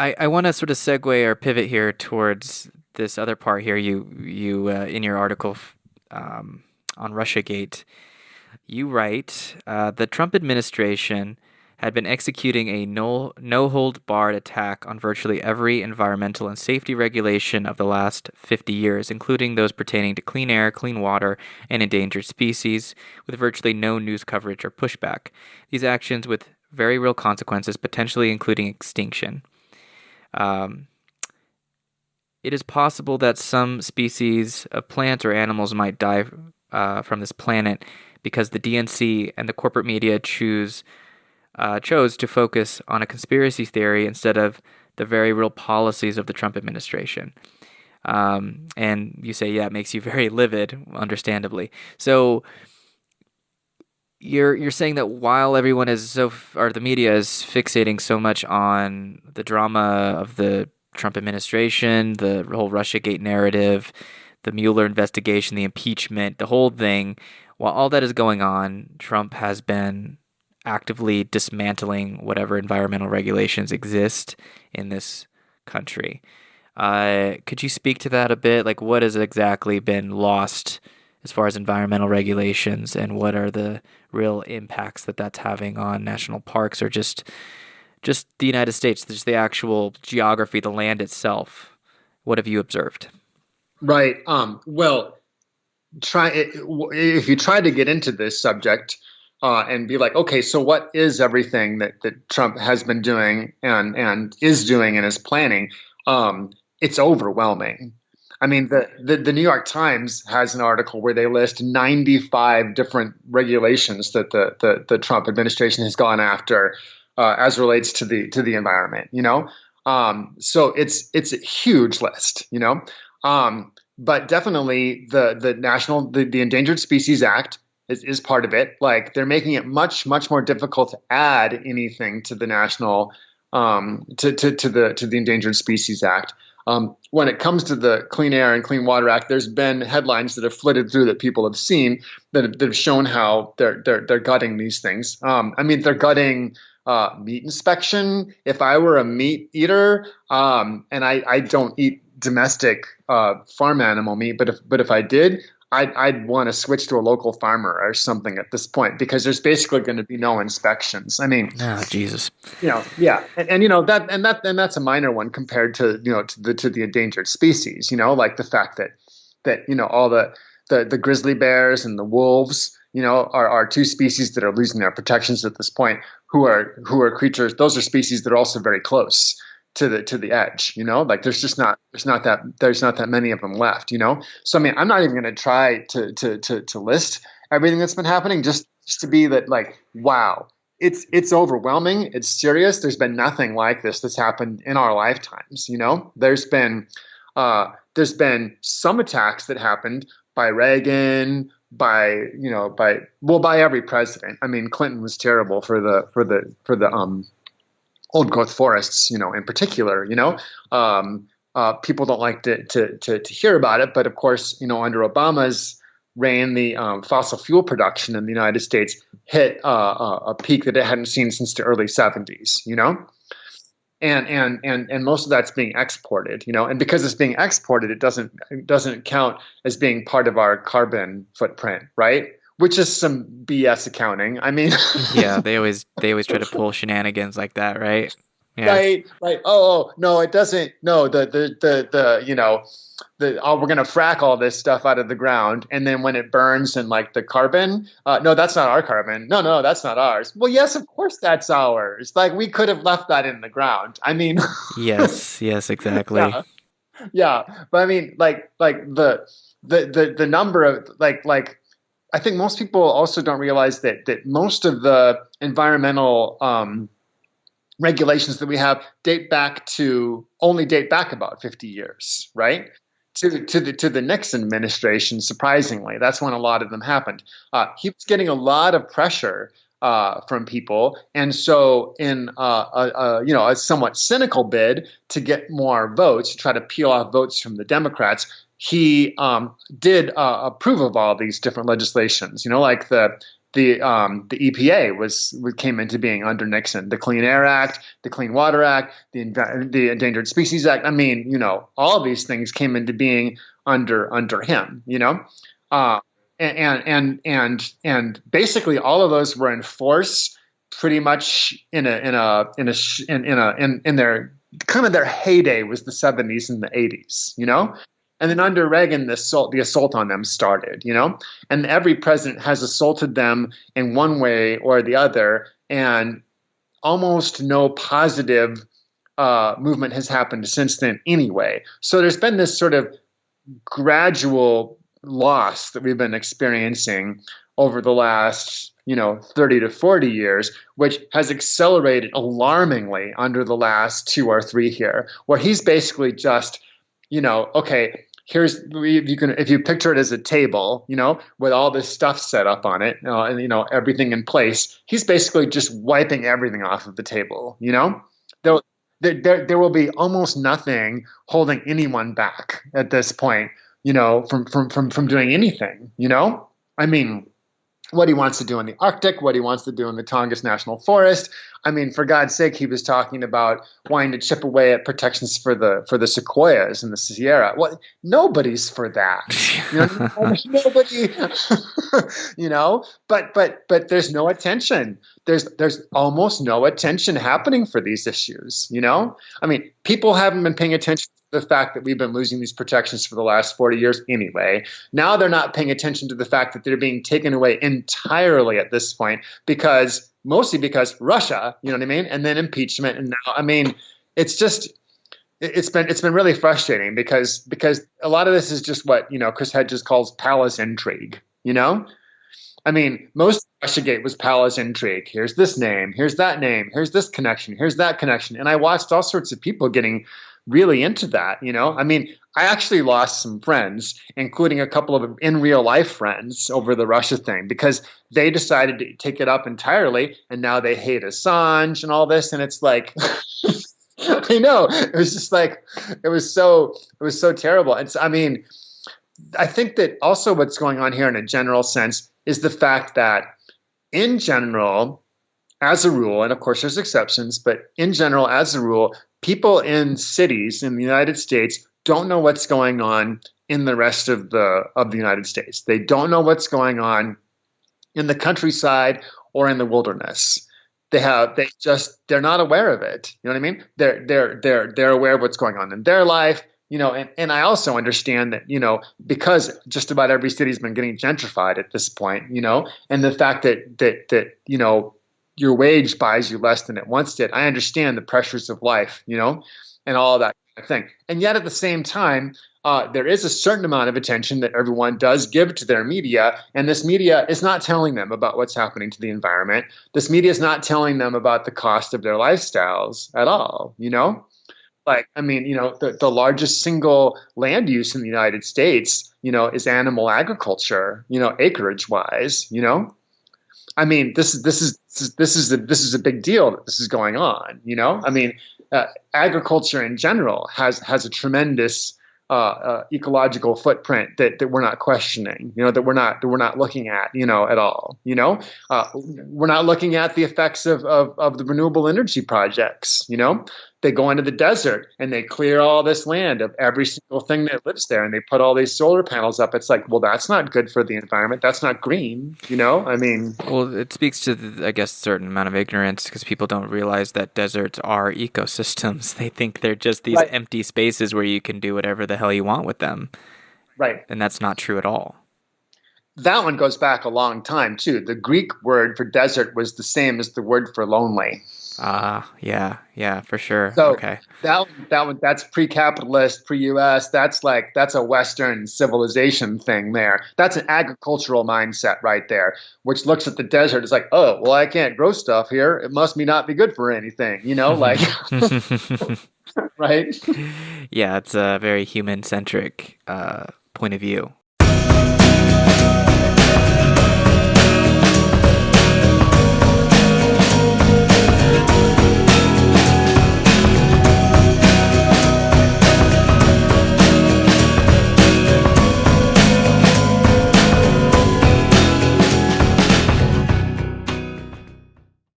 I, I want to sort of segue or pivot here towards this other part here. You you uh, in your article um, on RussiaGate, you write uh, the Trump administration had been executing a no no hold barred attack on virtually every environmental and safety regulation of the last 50 years, including those pertaining to clean air, clean water, and endangered species, with virtually no news coverage or pushback. These actions with very real consequences, potentially including extinction. Um, it is possible that some species of plants or animals might die uh, from this planet because the DNC and the corporate media choose uh, chose to focus on a conspiracy theory instead of the very real policies of the Trump administration. Um, and you say, yeah, it makes you very livid, understandably. So you're you're saying that while everyone is so or the media is fixating so much on the drama of the Trump administration, the whole RussiaGate narrative, the Mueller investigation, the impeachment, the whole thing, while all that is going on, Trump has been actively dismantling whatever environmental regulations exist in this country. Uh, could you speak to that a bit? Like, what has exactly been lost as far as environmental regulations, and what are the real impacts that that's having on national parks or just just the United States, just the actual geography, the land itself? What have you observed? Right. Um, well, try if you try to get into this subject uh, and be like, okay, so what is everything that, that Trump has been doing and and is doing and is planning? Um, it's overwhelming. I mean, the, the, the New York Times has an article where they list 95 different regulations that the the, the Trump administration has gone after uh, as relates to the to the environment. You know, um, so it's it's a huge list. You know, um, but definitely the the national the, the Endangered Species Act is, is part of it. Like they're making it much much more difficult to add anything to the national um, to, to to the to the Endangered Species Act. Um, when it comes to the Clean Air and Clean Water Act, there's been headlines that have flitted through that people have seen that have, that have shown how they're they're they're gutting these things. Um, I mean, they're gutting uh, meat inspection. If I were a meat eater, um, and I I don't eat domestic uh, farm animal meat, but if but if I did, I'd, I'd want to switch to a local farmer or something at this point because there's basically going to be no inspections. I mean, oh Jesus, you know, yeah, and, and you know that and that and that's a minor one compared to you know to the to the endangered species. You know, like the fact that that you know all the the the grizzly bears and the wolves, you know, are are two species that are losing their protections at this point. Who are who are creatures? Those are species that are also very close to the to the edge you know? Like there's just not there's not that there's not that many of them left you know? So i mean i'm not even going to try to to to to list everything that's been happening just just to be that like wow it's it's overwhelming it's serious there's been nothing like this that's happened in our lifetimes you know? There's been uh there's been some attacks that happened by reagan by you know by well by every president. I mean clinton was terrible for the for the for the um old growth forests, you know, in particular, you know, um, uh, people don't like to, to, to, to, hear about it. But of course, you know, under Obama's reign, the um, fossil fuel production in the United States hit uh, a peak that it hadn't seen since the early 70s, you know? And, and and and most of that's being exported, you know, and because it's being exported, it doesn't it doesn't count as being part of our carbon footprint, right? Which is some BS accounting. I mean, yeah, they always they always try to pull shenanigans like that, right? Yeah. Right, right. Oh, oh, no, it doesn't. No, the the the the you know, the oh, we're gonna frack all this stuff out of the ground, and then when it burns and like the carbon, uh, no, that's not our carbon. No, no, that's not ours. Well, yes, of course that's ours. Like we could have left that in the ground. I mean, yes, yes, exactly. Yeah. yeah, but I mean, like like the the the the number of like like I think most people also don't realize that that most of the environmental um, regulations that we have date back to only date back about 50 years, right? To, to the to the Nixon administration, surprisingly, that's when a lot of them happened. Uh, he was getting a lot of pressure uh, from people, and so in uh, a, a, you know a somewhat cynical bid to get more votes, to try to peel off votes from the Democrats, he um, did uh, approve of all these different legislations. You know, like the the um, the EPA was came into being under Nixon. The Clean Air Act, the Clean Water Act, the the Endangered Species Act. I mean, you know, all these things came into being under under him. You know, uh, and and and and basically all of those were in force pretty much in a in a in a in, in a in, in their kind of their heyday was the 70s and the 80s. You know, and then under Reagan, the assault, the assault on them started, you know? And every president has assaulted them in one way or the other, and almost no positive uh, movement has happened since then anyway. So there's been this sort of gradual loss that we've been experiencing over the last you know 30 to 40 years which has accelerated alarmingly under the last two or three here where he's basically just you know okay here's if you can if you picture it as a table you know with all this stuff set up on it uh, and you know everything in place he's basically just wiping everything off of the table you know there, there, there will be almost nothing holding anyone back at this point you know from from from, from doing anything you know i mean what he wants to do in the Arctic, what he wants to do in the Tongass National Forest. I mean, for God's sake, he was talking about wanting to chip away at protections for the for the sequoias and the Sierra. Well, nobody's for that. You know, nobody. you know, but but but there's no attention. There's there's almost no attention happening for these issues. You know, I mean, people haven't been paying attention to the fact that we've been losing these protections for the last 40 years anyway. Now they're not paying attention to the fact that they're being taken away entirely at this point because mostly because Russia, you know what I mean? And then impeachment and now I mean it's just it's been it's been really frustrating because because a lot of this is just what, you know, Chris Hedges calls palace intrigue, you know? I mean, most Russiagate was palace intrigue. Here's this name, here's that name, here's this connection, here's that connection. And I watched all sorts of people getting really into that. You know, I mean, I actually lost some friends, including a couple of in real life friends over the Russia thing because they decided to take it up entirely and now they hate Assange and all this. And it's like, I know it was just like, it was so, it was so terrible. It's, I mean, I think that also what's going on here in a general sense is the fact that in general, as a rule, and of course there's exceptions, but in general, as a rule, people in cities in the United States don't know what's going on in the rest of the of the United States. They don't know what's going on in the countryside or in the wilderness. They have they just they're not aware of it. You know what I mean? They're they're they're they're aware of what's going on in their life. You know, and, and I also understand that, you know, because just about every city's been getting gentrified at this point, you know, and the fact that that that, you know, your wage buys you less than it once did. I understand the pressures of life, you know, and all that kind of thing. And yet at the same time, uh, there is a certain amount of attention that everyone does give to their media, and this media is not telling them about what's happening to the environment. This media is not telling them about the cost of their lifestyles at all, you know? Like, I mean, you know, the, the largest single land use in the United States, you know, is animal agriculture, you know, acreage wise, you know? I mean, this is this is this is a, this is a big deal that this is going on. You know, I mean, uh, agriculture in general has has a tremendous uh, uh, ecological footprint that, that we're not questioning. You know, that we're not that we're not looking at. You know, at all. You know, uh, we're not looking at the effects of, of of the renewable energy projects. You know, they go into the desert and they clear all this land of every single thing that lives there and they put all these solar panels up. It's like well that's not good for the environment. That's not green you know? I mean well it speaks to the, i guess a certain amount of ignorance because people don't realize that deserts are ecosystems. They think they're just these right. empty spaces where you can do whatever the hell you want with them. Right. And that's not true at all. That one goes back a long time too. The greek word for desert was the same as the word for lonely Ah, uh, yeah, yeah, for sure. So okay. that that one that's pre-capitalist, pre-US. That's like that's a Western civilization thing there. That's an agricultural mindset right there, which looks at the desert It's like, oh, well, I can't grow stuff here. It must be not be good for anything, you know, like, right? Yeah, it's a very human-centric uh, point of view.